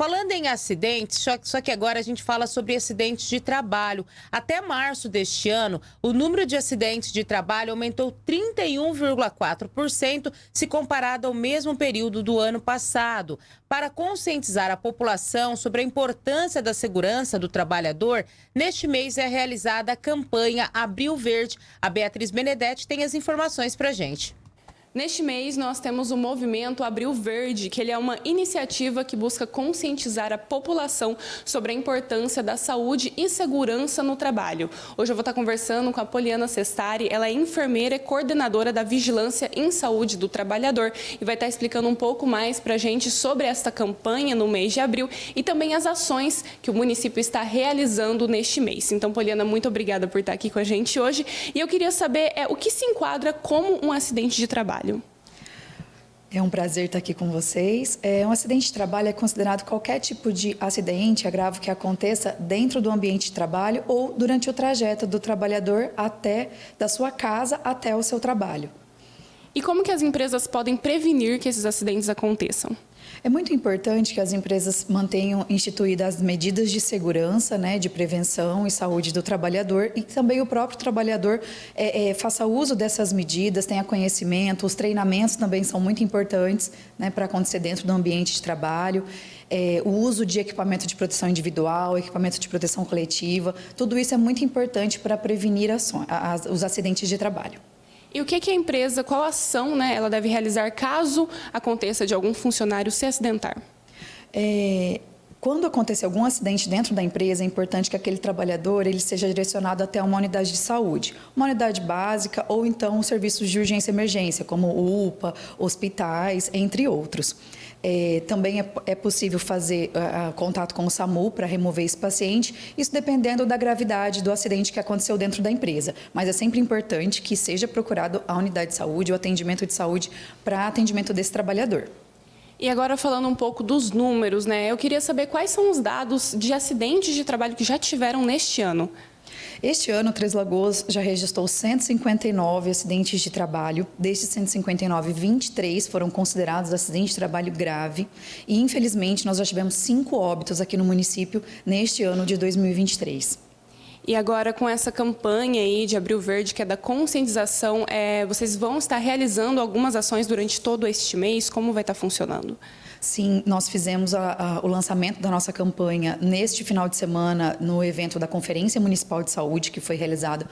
Falando em acidentes, só que agora a gente fala sobre acidentes de trabalho. Até março deste ano, o número de acidentes de trabalho aumentou 31,4% se comparado ao mesmo período do ano passado. Para conscientizar a população sobre a importância da segurança do trabalhador, neste mês é realizada a campanha Abril Verde. A Beatriz Benedetti tem as informações para gente. Neste mês, nós temos o movimento Abril Verde, que ele é uma iniciativa que busca conscientizar a população sobre a importância da saúde e segurança no trabalho. Hoje eu vou estar conversando com a Poliana Sestari, ela é enfermeira e coordenadora da Vigilância em Saúde do Trabalhador e vai estar explicando um pouco mais para a gente sobre esta campanha no mês de abril e também as ações que o município está realizando neste mês. Então, Poliana, muito obrigada por estar aqui com a gente hoje. E eu queria saber é, o que se enquadra como um acidente de trabalho trabalho. É um prazer estar aqui com vocês. É, um acidente de trabalho é considerado qualquer tipo de acidente, agravo que aconteça dentro do ambiente de trabalho ou durante o trajeto do trabalhador até da sua casa até o seu trabalho. E como que as empresas podem prevenir que esses acidentes aconteçam? É muito importante que as empresas mantenham instituídas as medidas de segurança, né, de prevenção e saúde do trabalhador e também o próprio trabalhador é, é, faça uso dessas medidas, tenha conhecimento, os treinamentos também são muito importantes né, para acontecer dentro do ambiente de trabalho. É, o uso de equipamento de proteção individual, equipamento de proteção coletiva, tudo isso é muito importante para prevenir os acidentes de trabalho. E o que, que a empresa, qual ação né, ela deve realizar caso aconteça de algum funcionário se acidentar? É, quando acontecer algum acidente dentro da empresa, é importante que aquele trabalhador ele seja direcionado até uma unidade de saúde, uma unidade básica ou então serviços de urgência e emergência, como UPA, hospitais, entre outros. É, também é, é, possível fazer uh, contato com o SAMU para remover esse paciente, isso dependendo da gravidade do acidente que aconteceu dentro da empresa. Mas é sempre importante que seja procurado a unidade de saúde, o atendimento de saúde para atendimento desse trabalhador. E agora falando um pouco dos números, né? Eu queria saber quais são os dados de acidentes de trabalho que já tiveram neste ano. Este ano, Três Lagoas já registrou 159 acidentes de trabalho. Destes 159, 23 foram considerados acidentes de trabalho grave. E, infelizmente, nós já tivemos cinco óbitos aqui no município neste ano de 2023. E agora, com essa campanha aí de Abril Verde, que é da conscientização, é, vocês vão estar realizando algumas ações durante todo este mês? Como vai estar funcionando? Sim, nós fizemos a, a, o lançamento da nossa campanha neste final de semana no evento da Conferência Municipal de Saúde, que foi realizado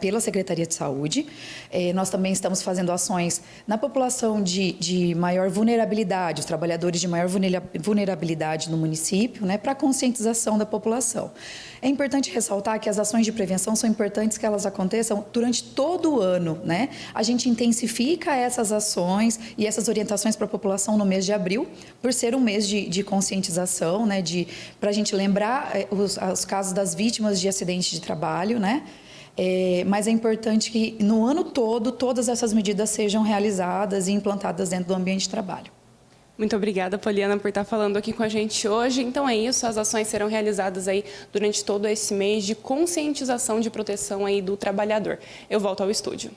pela Secretaria de Saúde. Eh, nós também estamos fazendo ações na população de, de maior vulnerabilidade, os trabalhadores de maior vulnerabilidade no município, né, para conscientização da população. É importante ressaltar que as ações de prevenção são importantes que elas aconteçam durante todo o ano. Né? A gente intensifica essas ações e essas orientações para a população no mês de abril, por ser um mês de, de conscientização, né, para a gente lembrar eh, os, os casos das vítimas de acidentes de trabalho, né? É, mas é importante que no ano todo todas essas medidas sejam realizadas e implantadas dentro do ambiente de trabalho. Muito obrigada, Poliana, por estar falando aqui com a gente hoje. Então é isso, as ações serão realizadas aí durante todo esse mês de conscientização de proteção aí do trabalhador. Eu volto ao estúdio.